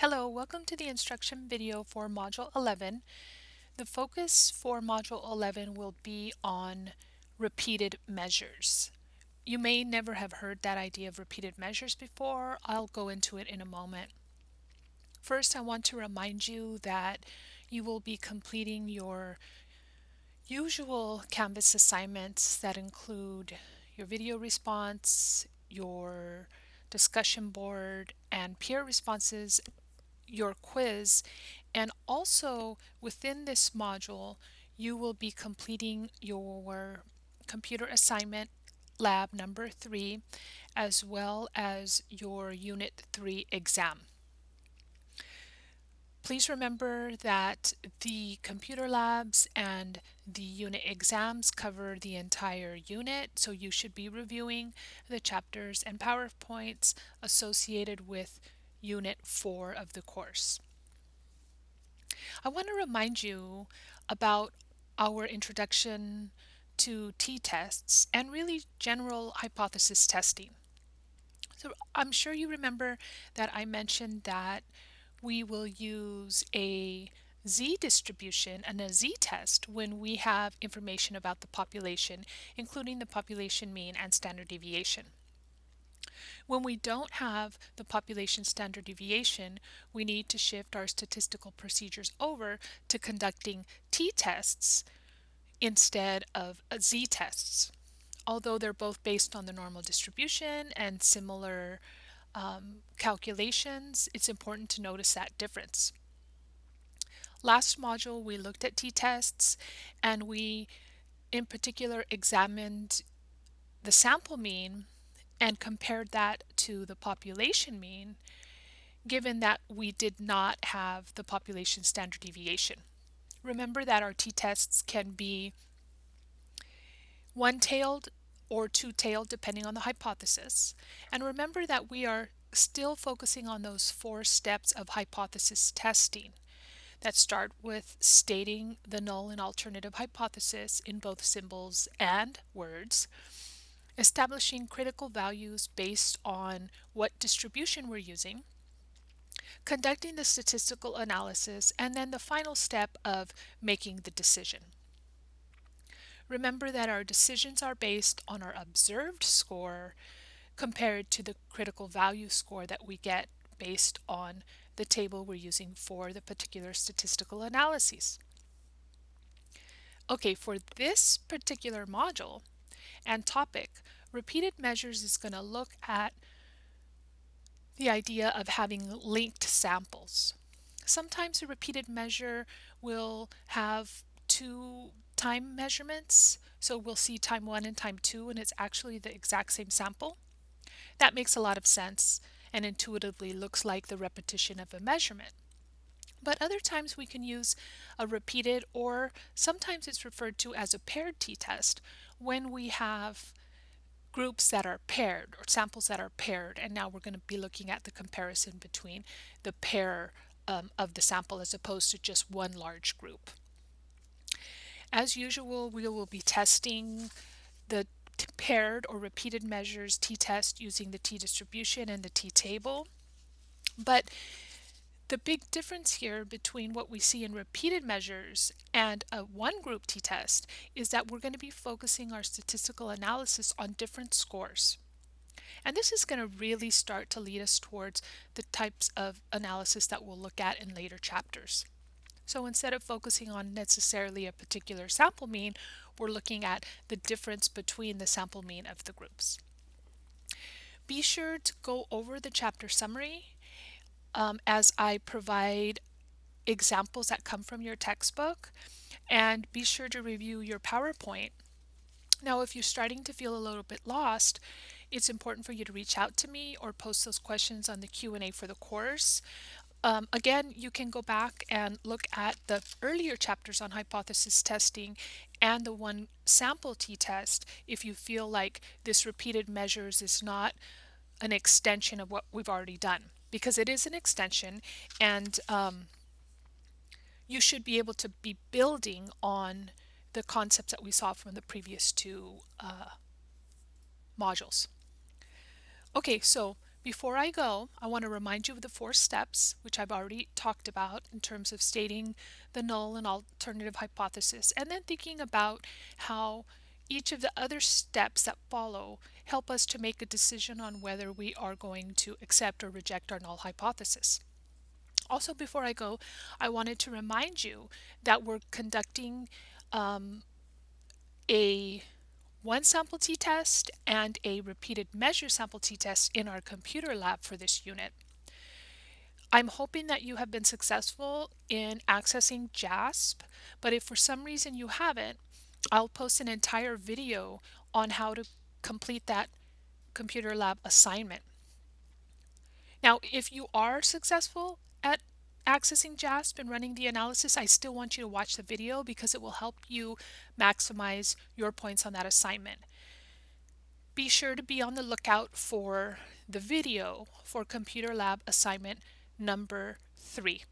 Hello, welcome to the instruction video for Module 11. The focus for Module 11 will be on repeated measures. You may never have heard that idea of repeated measures before. I'll go into it in a moment. First, I want to remind you that you will be completing your usual Canvas assignments that include your video response, your discussion board, and peer responses your quiz and also within this module you will be completing your computer assignment lab number three as well as your unit 3 exam. Please remember that the computer labs and the unit exams cover the entire unit, so you should be reviewing the chapters and PowerPoints associated with Unit 4 of the course. I want to remind you about our introduction to t-tests and really general hypothesis testing. So I'm sure you remember that I mentioned that we will use a z-distribution and a z-test when we have information about the population, including the population mean and standard deviation. When we don't have the population standard deviation, we need to shift our statistical procedures over to conducting t-tests instead of z-tests. Although they're both based on the normal distribution and similar um, calculations, it's important to notice that difference. Last module we looked at t-tests and we in particular examined the sample mean and compared that to the population mean, given that we did not have the population standard deviation. Remember that our t-tests can be one-tailed or two-tailed depending on the hypothesis. And remember that we are still focusing on those four steps of hypothesis testing that start with stating the null and alternative hypothesis in both symbols and words, establishing critical values based on what distribution we're using, conducting the statistical analysis, and then the final step of making the decision. Remember that our decisions are based on our observed score compared to the critical value score that we get based on the table we're using for the particular statistical analyses. Okay, for this particular module, and topic. Repeated measures is going to look at the idea of having linked samples. Sometimes a repeated measure will have two time measurements. So we'll see time one and time two and it's actually the exact same sample. That makes a lot of sense and intuitively looks like the repetition of a measurement. But other times we can use a repeated or sometimes it's referred to as a paired t-test when we have groups that are paired or samples that are paired and now we're going to be looking at the comparison between the pair um, of the sample as opposed to just one large group. As usual we will be testing the paired or repeated measures t-test using the t-distribution and the t-table but the big difference here between what we see in repeated measures and a one group t-test is that we're going to be focusing our statistical analysis on different scores. And this is going to really start to lead us towards the types of analysis that we'll look at in later chapters. So instead of focusing on necessarily a particular sample mean, we're looking at the difference between the sample mean of the groups. Be sure to go over the chapter summary um, as I provide examples that come from your textbook and be sure to review your PowerPoint. Now if you're starting to feel a little bit lost, it's important for you to reach out to me or post those questions on the Q&A for the course. Um, again, you can go back and look at the earlier chapters on hypothesis testing and the one sample t-test if you feel like this repeated measures is not an extension of what we've already done because it is an extension and um, you should be able to be building on the concepts that we saw from the previous two uh, modules. Okay, so Before I go, I want to remind you of the four steps, which I've already talked about in terms of stating the null and alternative hypothesis, and then thinking about how each of the other steps that follow help us to make a decision on whether we are going to accept or reject our null hypothesis. Also, before I go, I wanted to remind you that we're conducting um, a one sample t-test and a repeated measure sample t-test in our computer lab for this unit. I'm hoping that you have been successful in accessing JASP, but if for some reason you haven't, I'll post an entire video on how to complete that computer lab assignment. Now, if you are successful at accessing JASP and running the analysis, I still want you to watch the video because it will help you maximize your points on that assignment. Be sure to be on the lookout for the video for Computer Lab assignment number three.